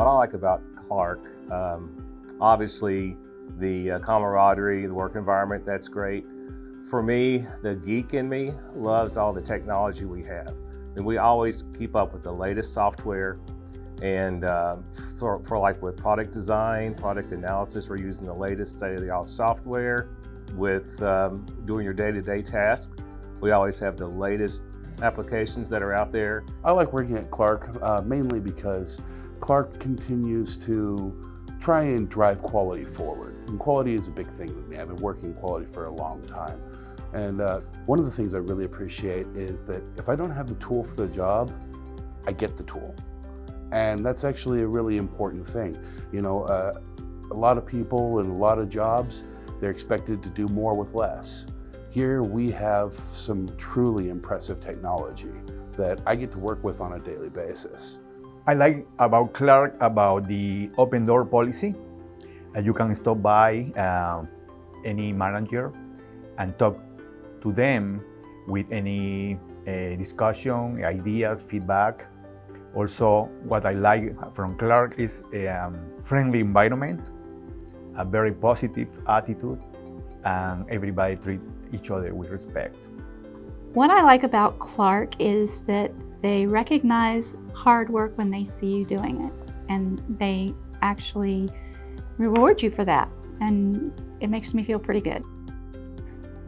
What I like about Clark, um, obviously the uh, camaraderie, the work environment, that's great. For me, the geek in me loves all the technology we have. And we always keep up with the latest software. And uh, for, for like with product design, product analysis, we're using the latest state-of-the-art software. With um, doing your day-to-day -day tasks, we always have the latest applications that are out there. I like working at Clark uh, mainly because Clark continues to try and drive quality forward. And quality is a big thing with me. I've been working quality for a long time. And uh, one of the things I really appreciate is that if I don't have the tool for the job, I get the tool. And that's actually a really important thing. You know, uh, a lot of people and a lot of jobs, they're expected to do more with less. Here we have some truly impressive technology that I get to work with on a daily basis. I like about Clark about the open door policy. Uh, you can stop by uh, any manager and talk to them with any uh, discussion, ideas, feedback. Also, what I like from Clark is a um, friendly environment, a very positive attitude, and everybody treats each other with respect. What I like about Clark is that they recognize hard work when they see you doing it and they actually reward you for that and it makes me feel pretty good.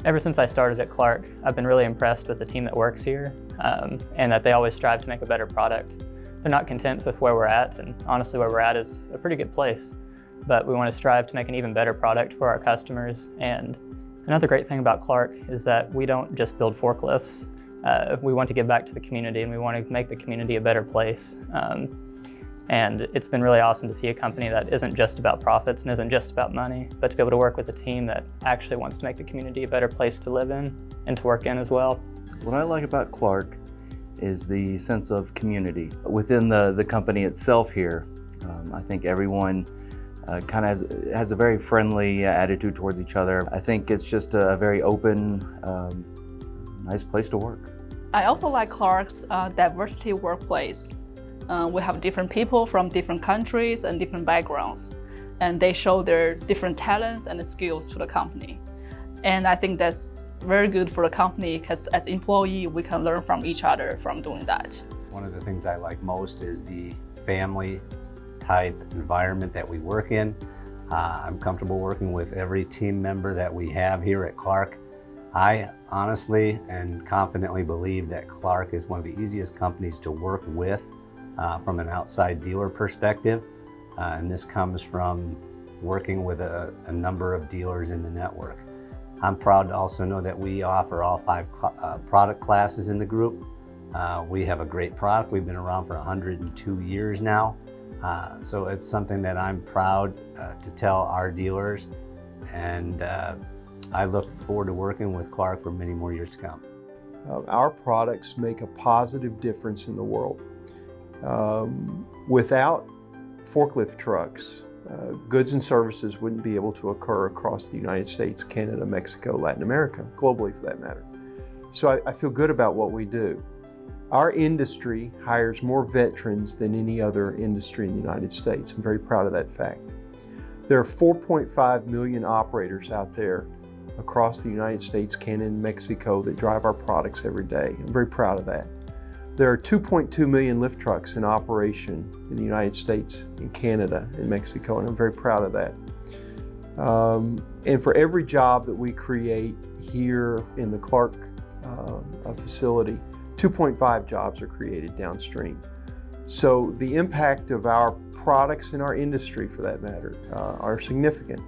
Ever since I started at Clark, I've been really impressed with the team that works here um, and that they always strive to make a better product. They're not content with where we're at and honestly where we're at is a pretty good place but we want to strive to make an even better product for our customers. And another great thing about Clark is that we don't just build forklifts. Uh, we want to give back to the community and we want to make the community a better place. Um, and it's been really awesome to see a company that isn't just about profits and isn't just about money, but to be able to work with a team that actually wants to make the community a better place to live in and to work in as well. What I like about Clark is the sense of community. Within the, the company itself here, um, I think everyone uh, kind of has, has a very friendly uh, attitude towards each other. I think it's just a very open, um, nice place to work. I also like Clark's uh, diversity workplace. Uh, we have different people from different countries and different backgrounds, and they show their different talents and skills to the company. And I think that's very good for the company because as employee, we can learn from each other from doing that. One of the things I like most is the family type environment that we work in. Uh, I'm comfortable working with every team member that we have here at Clark. I honestly and confidently believe that Clark is one of the easiest companies to work with uh, from an outside dealer perspective. Uh, and this comes from working with a, a, number of dealers in the network. I'm proud to also know that we offer all five uh, product classes in the group. Uh, we have a great product. We've been around for 102 years now. Uh, so it's something that I'm proud uh, to tell our dealers and I look forward to working with Clark for many more years to come. Uh, our products make a positive difference in the world. Um, without forklift trucks, uh, goods and services wouldn't be able to occur across the United States, Canada, Mexico, Latin America, globally for that matter. So I, I feel good about what we do. Our industry hires more veterans than any other industry in the United States. I'm very proud of that fact. There are 4.5 million operators out there across the United States, Canada, and Mexico that drive our products every day. I'm very proud of that. There are 2.2 million lift trucks in operation in the United States, in Canada, and Mexico, and I'm very proud of that. Um, and for every job that we create here in the Clark uh, facility, 2.5 jobs are created downstream. So the impact of our products in our industry, for that matter, uh, are significant.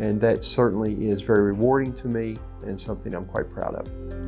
And that certainly is very rewarding to me and something I'm quite proud of.